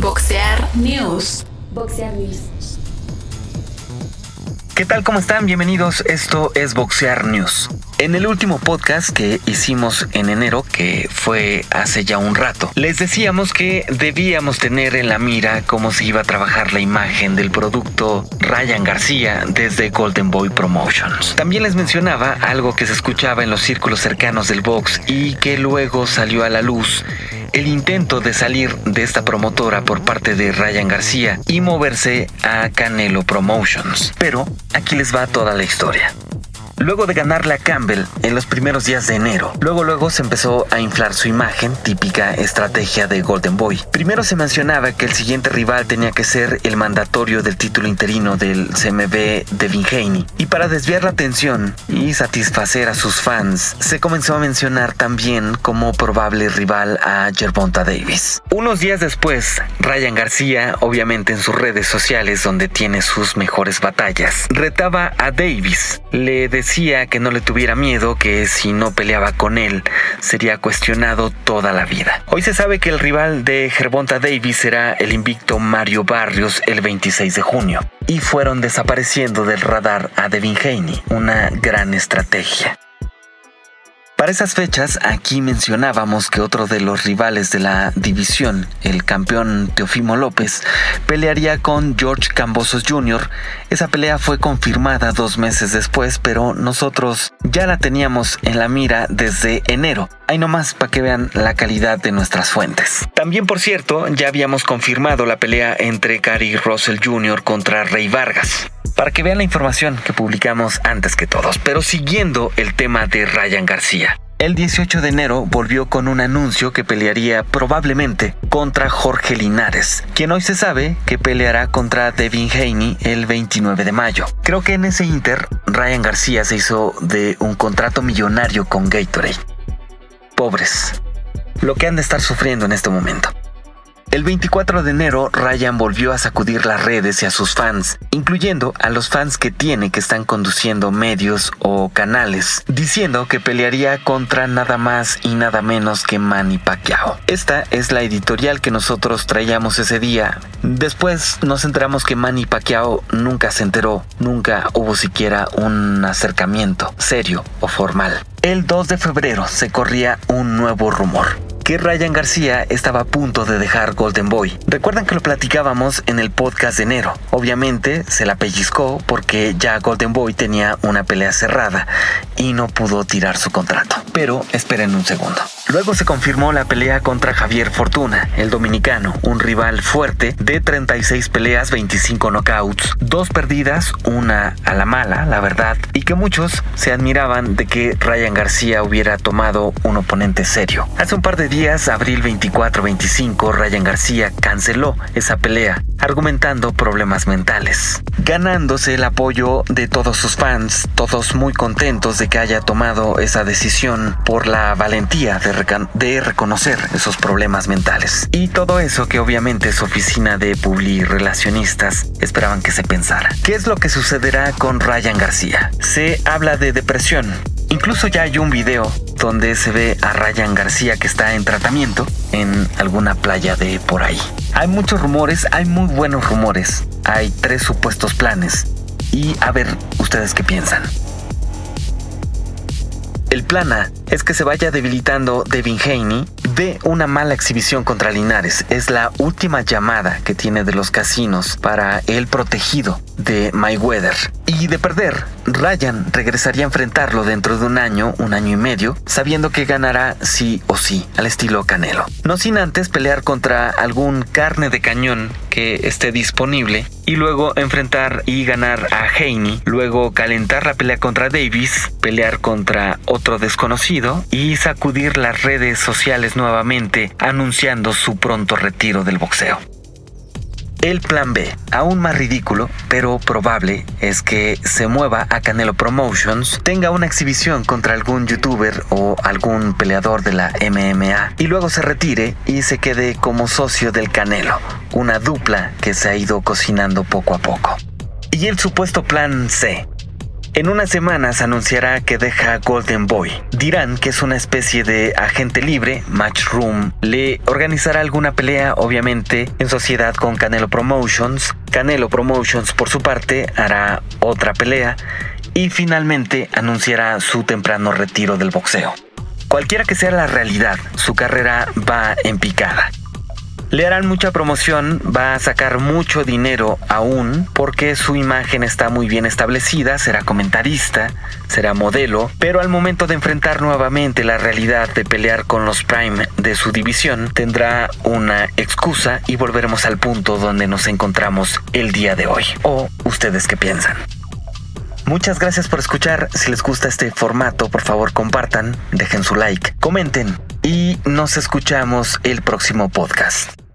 Boxear News. Boxear News. ¿Qué tal? ¿Cómo están? Bienvenidos. Esto es Boxear News. En el último podcast que hicimos en enero, que fue hace ya un rato, les decíamos que debíamos tener en la mira cómo se iba a trabajar la imagen del producto Ryan García desde Golden Boy Promotions. También les mencionaba algo que se escuchaba en los círculos cercanos del box y que luego salió a la luz el intento de salir de esta promotora por parte de Ryan García y moverse a Canelo Promotions. Pero aquí les va toda la historia. Luego de ganarle a Campbell en los primeros días de enero, luego luego se empezó a inflar su imagen, típica estrategia de Golden Boy. Primero se mencionaba que el siguiente rival tenía que ser el mandatorio del título interino del CMB Devin Haney. Y para desviar la atención y satisfacer a sus fans, se comenzó a mencionar también como probable rival a Gervonta Davis. Unos días después, Ryan García, obviamente en sus redes sociales donde tiene sus mejores batallas, retaba a Davis. Le decía que no le tuviera miedo, que si no peleaba con él sería cuestionado toda la vida. Hoy se sabe que el rival de Gervonta Davis será el invicto Mario Barrios el 26 de junio. Y fueron desapareciendo del radar a Devin Haney, una gran estrategia. Para esas fechas, aquí mencionábamos que otro de los rivales de la división, el campeón Teofimo López, pelearía con George Cambosos Jr. Esa pelea fue confirmada dos meses después, pero nosotros ya la teníamos en la mira desde enero. Hay nomás para que vean la calidad de nuestras fuentes. También, por cierto, ya habíamos confirmado la pelea entre Cary Russell Jr. contra Rey Vargas para que vean la información que publicamos antes que todos, pero siguiendo el tema de Ryan García. El 18 de enero volvió con un anuncio que pelearía probablemente contra Jorge Linares, quien hoy se sabe que peleará contra Devin Haney el 29 de mayo. Creo que en ese inter, Ryan García se hizo de un contrato millonario con Gatorade. Pobres. Lo que han de estar sufriendo en este momento. El 24 de enero, Ryan volvió a sacudir las redes y a sus fans, incluyendo a los fans que tiene que están conduciendo medios o canales, diciendo que pelearía contra nada más y nada menos que Manny Pacquiao. Esta es la editorial que nosotros traíamos ese día. Después nos enteramos que Manny Pacquiao nunca se enteró, nunca hubo siquiera un acercamiento serio o formal. El 2 de febrero se corría un nuevo rumor que Ryan García estaba a punto de dejar Golden Boy. Recuerdan que lo platicábamos en el podcast de enero. Obviamente se la pellizcó porque ya Golden Boy tenía una pelea cerrada y no pudo tirar su contrato. Pero esperen un segundo. Luego se confirmó la pelea contra Javier Fortuna, el dominicano, un rival fuerte de 36 peleas, 25 knockouts, dos perdidas, una a la mala, la verdad, y que muchos se admiraban de que Ryan García hubiera tomado un oponente serio. Hace un par de días, abril 24-25, Ryan García canceló esa pelea, argumentando problemas mentales, ganándose el apoyo de todos sus fans, todos muy contentos de que haya tomado esa decisión por la valentía de reconocer esos problemas mentales. Y todo eso que obviamente su oficina de publi relacionistas esperaban que se pensara. ¿Qué es lo que sucederá con Ryan García? Se habla de depresión. Incluso ya hay un video donde se ve a Ryan García que está en tratamiento en alguna playa de por ahí. Hay muchos rumores, hay muy buenos rumores. Hay tres supuestos planes. Y a ver, ustedes qué piensan. El plan A es que se vaya debilitando Devin Haney de una mala exhibición contra Linares. Es la última llamada que tiene de los casinos para el protegido de Mayweather. Y de perder, Ryan regresaría a enfrentarlo dentro de un año, un año y medio, sabiendo que ganará sí o sí, al estilo Canelo. No sin antes pelear contra algún carne de cañón que esté disponible y luego enfrentar y ganar a Haney, luego calentar la pelea contra Davis, pelear contra otro desconocido y sacudir las redes sociales nuevamente anunciando su pronto retiro del boxeo. El plan B, aún más ridículo, pero probable, es que se mueva a Canelo Promotions, tenga una exhibición contra algún youtuber o algún peleador de la MMA y luego se retire y se quede como socio del Canelo, una dupla que se ha ido cocinando poco a poco. Y el supuesto plan C, En unas semanas anunciará que deja Golden Boy. Dirán que es una especie de agente libre, Matchroom. Le organizará alguna pelea, obviamente, en sociedad con Canelo Promotions. Canelo Promotions, por su parte, hará otra pelea y finalmente anunciará su temprano retiro del boxeo. Cualquiera que sea la realidad, su carrera va en picada. Le harán mucha promoción, va a sacar mucho dinero aún porque su imagen está muy bien establecida, será comentarista, será modelo, pero al momento de enfrentar nuevamente la realidad de pelear con los Prime de su división, tendrá una excusa y volveremos al punto donde nos encontramos el día de hoy. ¿O ustedes qué piensan? Muchas gracias por escuchar. Si les gusta este formato, por favor compartan, dejen su like, comenten nos escuchamos el próximo podcast.